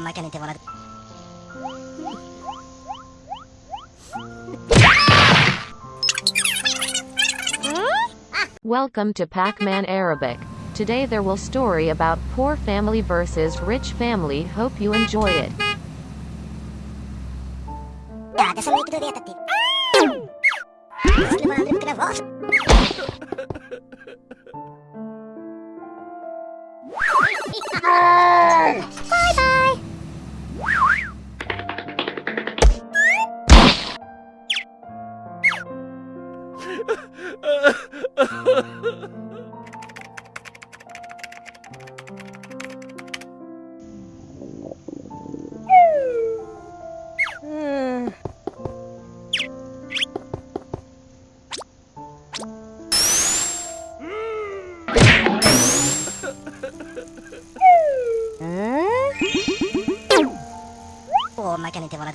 máquina te volar. Welcome to Pac-Man Arabic. Today there will story about poor family versus rich family. Hope you enjoy it. おまかせてもらう。